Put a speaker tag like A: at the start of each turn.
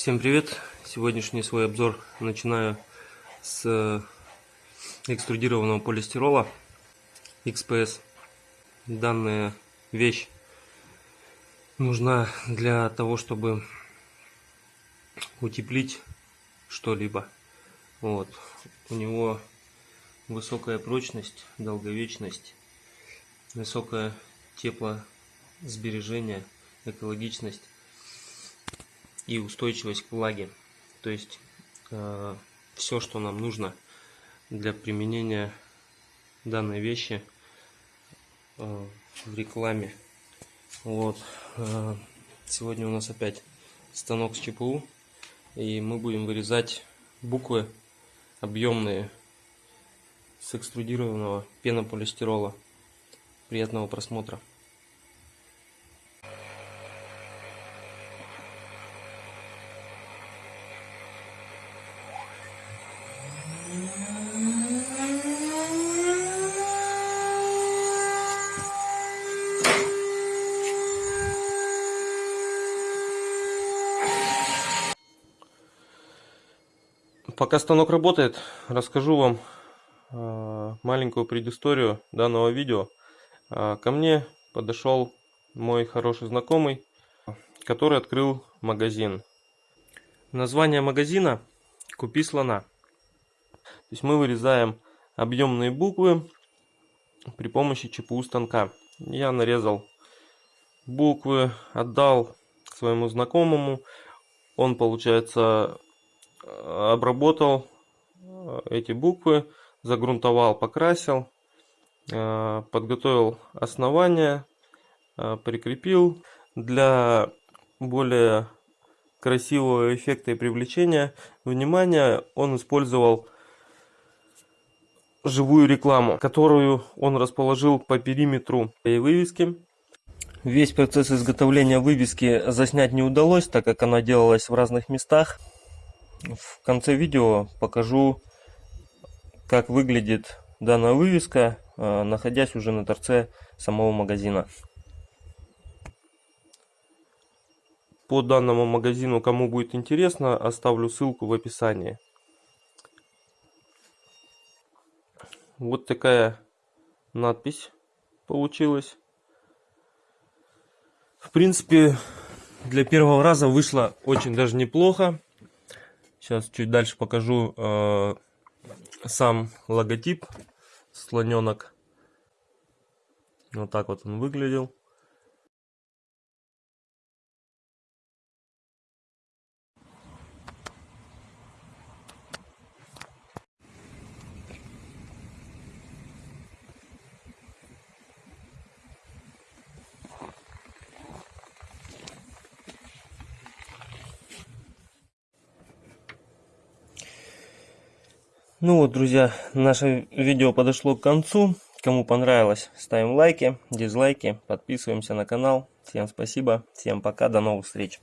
A: Всем привет! Сегодняшний свой обзор начинаю с э, экструдированного полистирола XPS. Данная вещь нужна для того, чтобы утеплить что-либо. Вот. У него высокая прочность, долговечность, высокое теплосбережение, экологичность и устойчивость к влаге. То есть э, все, что нам нужно для применения данной вещи э, в рекламе. Вот. Э, сегодня у нас опять станок с ЧПУ. И мы будем вырезать буквы объемные с экструдированного пенополистирола. Приятного просмотра. Пока станок работает, расскажу вам э, маленькую предысторию данного видео. Э, ко мне подошел мой хороший знакомый, который открыл магазин. Название магазина «Купи слона». То есть мы вырезаем объемные буквы при помощи ЧПУ станка. Я нарезал буквы, отдал своему знакомому. Он, получается, обработал э, эти буквы, загрунтовал, покрасил, э, подготовил основание, э, прикрепил. Для более красивого эффекта и привлечения внимания он использовал живую рекламу, которую он расположил по периметру и вывески. Весь процесс изготовления вывески заснять не удалось, так как она делалась в разных местах. В конце видео покажу, как выглядит данная вывеска, э, находясь уже на торце самого магазина. По данному магазину, кому будет интересно, оставлю ссылку в описании. Вот такая надпись получилась. В принципе, для первого раза вышло очень даже неплохо. Сейчас чуть дальше покажу э, сам логотип слоненок. Вот так вот он выглядел. Ну вот, друзья, наше видео подошло к концу. Кому понравилось, ставим лайки, дизлайки, подписываемся на канал. Всем спасибо, всем пока, до новых встреч.